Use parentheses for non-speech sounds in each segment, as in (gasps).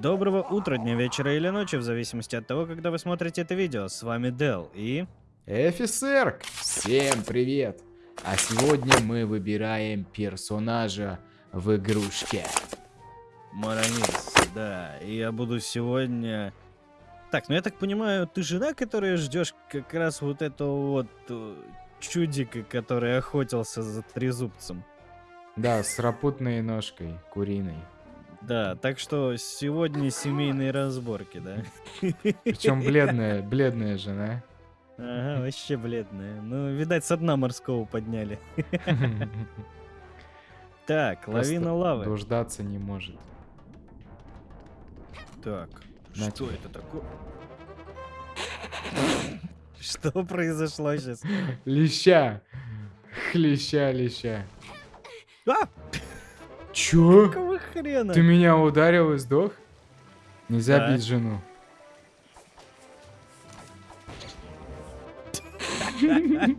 Доброго утра, дня, вечера или ночи, в зависимости от того, когда вы смотрите это видео. С вами Дел и... Эфисерк! Всем привет! А сегодня мы выбираем персонажа в игрушке. Марамис, да. И я буду сегодня... Так, ну я так понимаю, ты жена, которая ждешь как раз вот этого вот э, чудика, который охотился за трезубцем. Да, с рапутной ножкой, куриной. Да, так что сегодня семейные разборки, да? Причем бледная, бледная жена. Ага, вообще бледная. Ну, видать, со дна морского подняли. (laughs) Так, лавина лавы. Дождаться не может. Так, На что тебе. это такое? (laughs) Что произошло сейчас? Леща! Хлеща, леща. А, Чё? Хрена? Ты меня ударил и сдох? Нельзя Да. бить жену.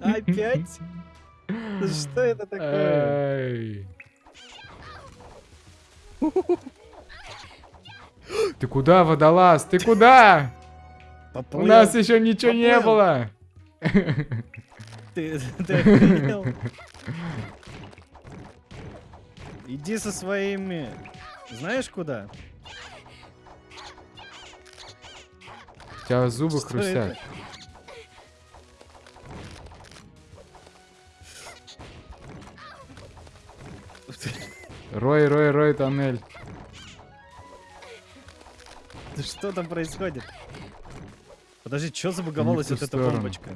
Опять? Что это такое? Ты куда, водолаз? Ты куда? У Поплыл? нас еще ничего не Поплыл. было. Ты, ты? Иди со своими... Знаешь куда? У тебя зубы Что хрустят. это? Рой, рой, рой, тоннель. Да Что там происходит? Подожди, что забаговалась вот эта сторону. бомбочка?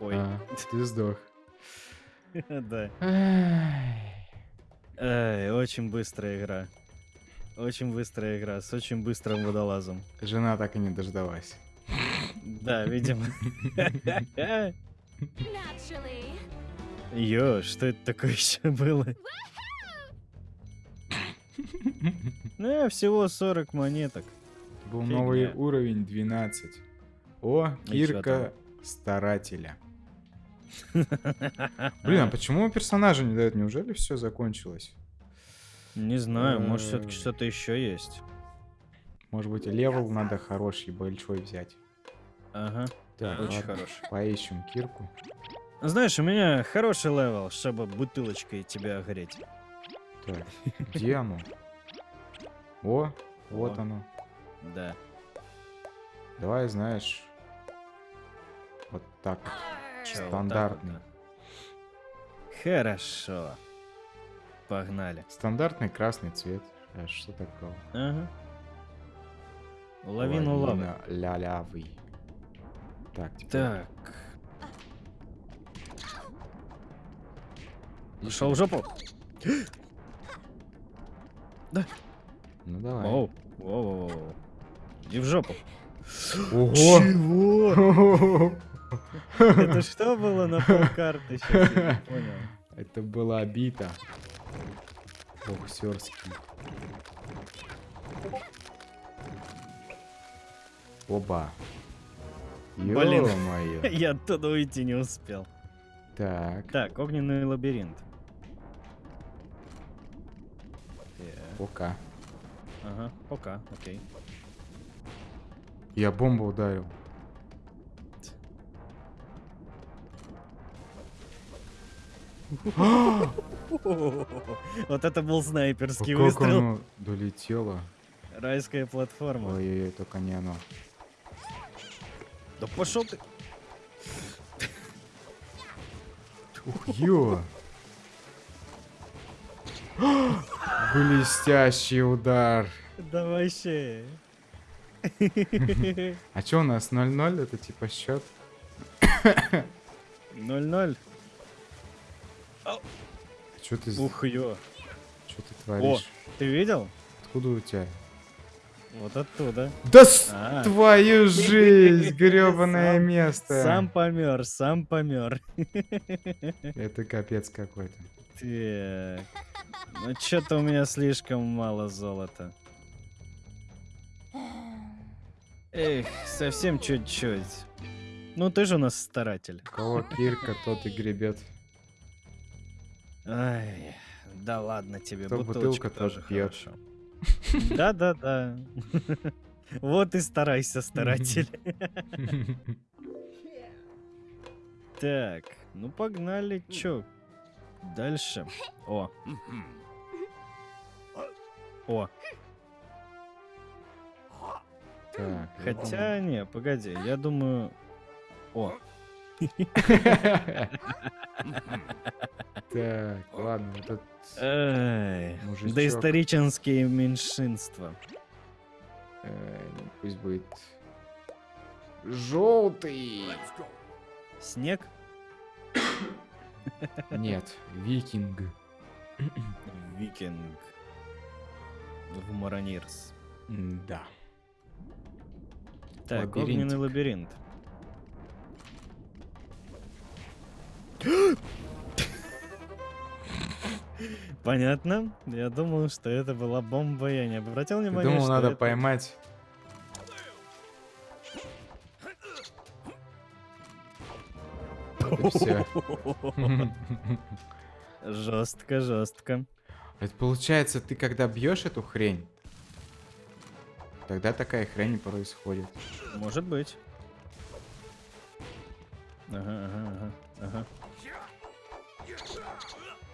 Ой, А, ты сдох. (laughs) да. Эй, очень быстрая игра. Очень быстрая игра, с очень быстрым водолазом. Жена так и не дождалась. Да, видимо. Ё, что это такое еще было? Ну, всего 40 монеток. Был Фигня. новый уровень 12. О, Кирка старателя. (laughs) Блин, а почему персонажа не дают? Неужели все закончилось? Не знаю, может, все-таки что-то еще есть. Может быть, level надо хороший, большой взять. Ага, Так, очень ладно, хороший. Поищем Кирку. Знаешь, у меня хороший level, чтобы бутылочкой тебя огреть. Так, где оно? О, вот О. оно. Да. Давай, знаешь, вот так. вот. Чё, вот так Стандартный. вот, да. Хорошо. Погнали. Стандартный красный цвет. А что такого? Ага. Лавину лавы. Лялявый. Так, теперь Так. Пошел в жопу. (gasps) Ну давай. Оу. Воу-воу-воу. И в жопу. Ого! Чего? (laughs) Это что было на полкарты? Это была бита. Боксерский. Оба. (laughs) Блин. Ё-моё. (laughs) Я оттуда уйти не успел. Так, Так, огненный лабиринт. Пока. Ага, пока, окей. Я бомбу ударил. (gasps) Вот это был снайперский выстрел. долетело? Райская платформа. Ой-ой-ой, только не оно. Да пошел ты. Ух, ё! (gasps) Блестящий удар. Да вообще. (laughs) А чё у нас 0-0? Это типа счет? 0-0. Чё ты, Ух, ё. чё ты творишь? Ты видел? Откуда у тебя? Вот оттуда. Да с- А. твою жизнь, гребаное место. Сам помер, сам помер. (laughs) Это капец какой-то. Так. Ну что-то у меня слишком мало золота. Эх, совсем чуть-чуть. Ну ты же у нас старатель. У кого кирка, тот и гребет. Ай, да ладно тебе, Кто бутылочка бутылка, тоже хорошо. Да-да-да. Вот и старайся, старатель. Так, ну погнали, чё? Дальше. О. О, Так, хотя не, погоди, я думаю... О, (laughs) (laughs) Так, ладно, этот... эй, Мужичок. доисторические меньшинства. э, Пусть будет... Желтый! Снег? Нет, викинг. Викинг. В Маронирс. Да. Так, огненный лабиринт. (gasps) (gasps) Понятно. Я думал, что это была бомба, я не обратил внимания, думал, надо это- поймать... Жестко, жестко. Это получается, ты когда бьешь эту хрень, тогда такая хрень происходит. Может быть. Ага, ага, ага, ага.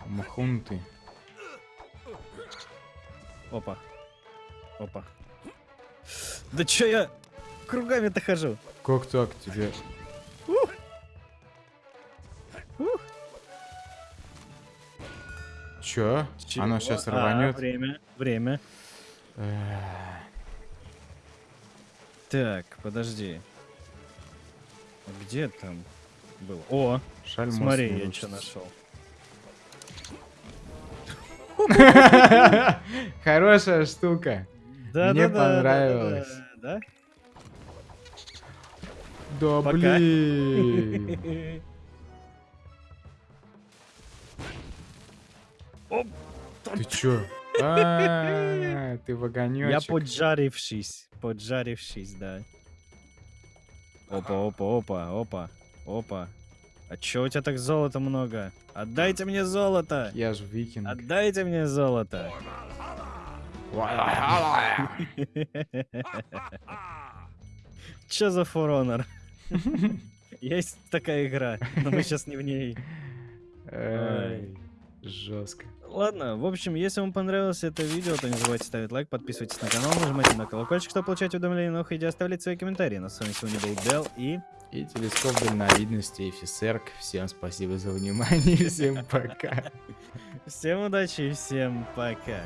Махун ты. Опа. Опа. Да чё я кругами-то хожу? Как так тебе? Ух. Чё? Оно Чего? сейчас А, рванет. время, время. Так, подожди. Где там был? О, Шаль смотри, я что нашел. (laughs) Хорошая штука. Да, Мне да, да, да, понравилось. Да, Да Пока. блин. Ты чё? (laughs) А, ты Я вагонёчек. поджарившись, поджарившись, да. Опа, опа, опа, опа, опа. А чё у тебя так золота много? Отдайте мне золото! Я ж викинг. Отдайте мне золото! (laughs) Чё за Honor? (laughs) Есть такая игра, но мы сейчас не в ней. Жестко. Ладно, в общем, если вам понравилось это видео, то не забывайте ставить лайк, подписывайтесь на канал, нажимайте на колокольчик, чтобы получать уведомления о новых видео, оставлять свои комментарии. На с вами сегодня был Дел и... И телескоп дальновидности и фисерк. Всем спасибо за внимание. (laughs) Всем пока. Всем удачи и всем пока.